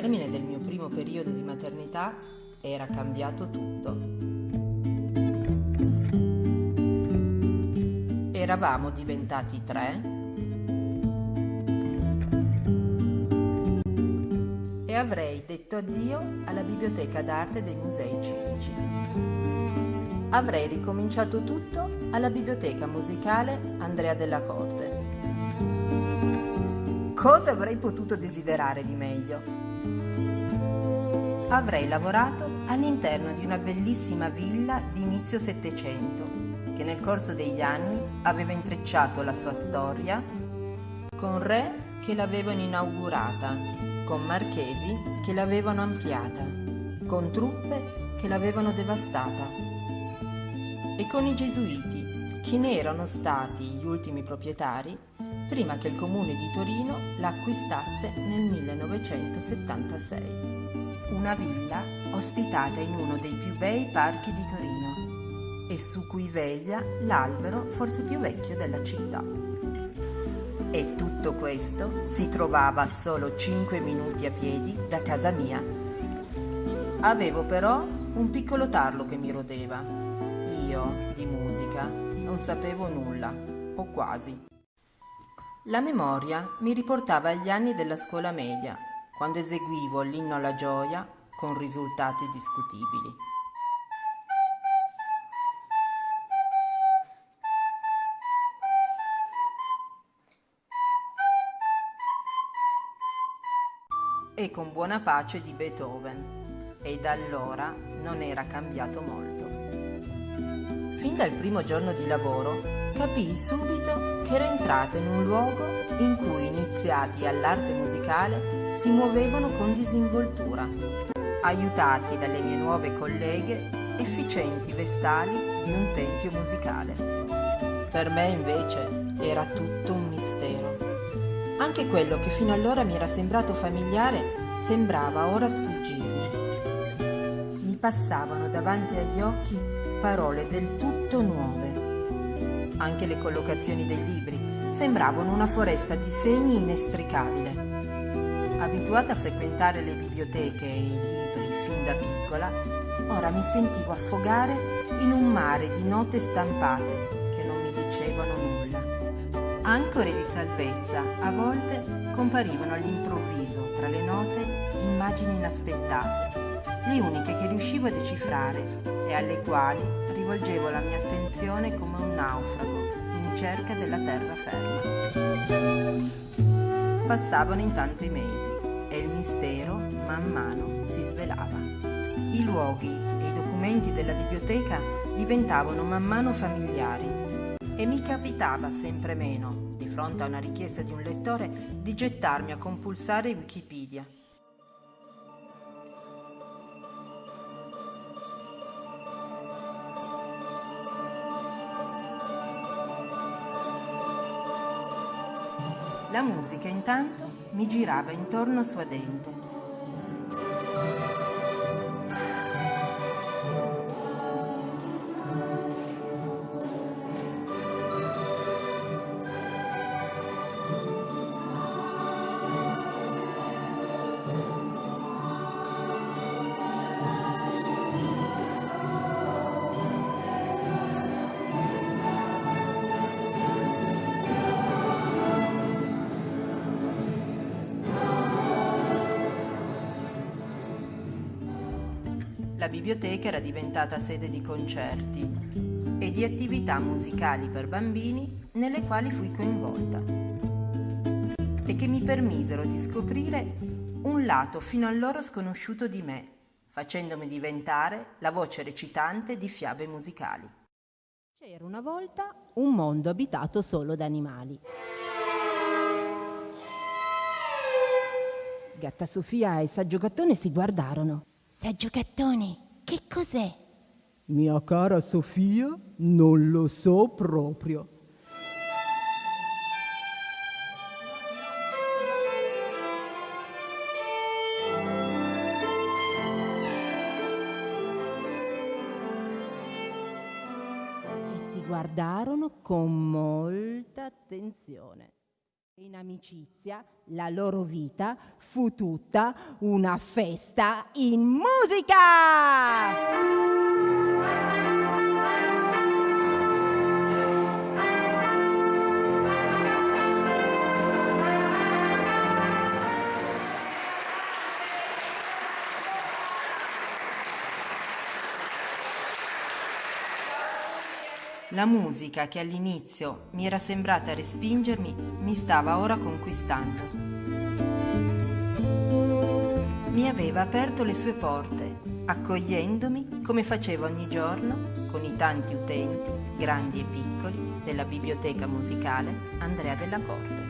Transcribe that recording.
termine del mio primo periodo di maternità era cambiato tutto. Eravamo diventati tre e avrei detto addio alla biblioteca d'arte dei musei civici. Avrei ricominciato tutto alla biblioteca musicale Andrea della Corte Cosa avrei potuto desiderare di meglio? Avrei lavorato all'interno di una bellissima villa di inizio Settecento, che nel corso degli anni aveva intrecciato la sua storia con re che l'avevano inaugurata, con marchesi che l'avevano ampliata, con truppe che l'avevano devastata e con i gesuiti, che ne erano stati gli ultimi proprietari prima che il comune di Torino l'acquistasse nel 1976. Una villa ospitata in uno dei più bei parchi di Torino e su cui veglia l'albero forse più vecchio della città. E tutto questo si trovava a solo 5 minuti a piedi da casa mia. Avevo però un piccolo tarlo che mi rodeva. Io, di musica, non sapevo nulla, o quasi. La memoria mi riportava agli anni della scuola media, quando eseguivo l'inno alla gioia con risultati discutibili. E con buona pace di Beethoven, e da allora non era cambiato molto. Fin dal primo giorno di lavoro capii subito che ero entrata in un luogo in cui iniziati all'arte musicale si muovevano con disinvoltura, aiutati dalle mie nuove colleghe efficienti vestali di un tempio musicale. Per me invece era tutto un mistero. Anche quello che fino allora mi era sembrato familiare sembrava ora sfuggirmi. Mi passavano davanti agli occhi parole del tutto nuove anche le collocazioni dei libri sembravano una foresta di segni inestricabile. Abituata a frequentare le biblioteche e i libri fin da piccola, ora mi sentivo affogare in un mare di note stampate che non mi dicevano nulla. Ancore di salvezza a volte comparivano all'improvviso tra le note immagini inaspettate, le uniche che riuscivo a decifrare e alle quali rivolgevo la mia attenzione come un naufrago in cerca della terraferma. Passavano intanto i mesi e il mistero man mano si svelava. I luoghi e i documenti della biblioteca diventavano man mano familiari e mi capitava sempre meno, di fronte a una richiesta di un lettore, di gettarmi a compulsare Wikipedia La musica intanto mi girava intorno suadente. La biblioteca era diventata sede di concerti e di attività musicali per bambini nelle quali fui coinvolta e che mi permisero di scoprire un lato fino allora sconosciuto di me, facendomi diventare la voce recitante di fiabe musicali. C'era una volta un mondo abitato solo da animali. Gatta Sofia e Saggio Gattone si guardarono. Saggio Gattone, che cos'è? Mia cara Sofia, non lo so proprio. E si guardarono con molta attenzione. In amicizia la loro vita fu tutta una festa in musica! La musica che all'inizio mi era sembrata respingermi mi stava ora conquistando. Mi aveva aperto le sue porte, accogliendomi come faceva ogni giorno con i tanti utenti, grandi e piccoli, della biblioteca musicale Andrea della Corte.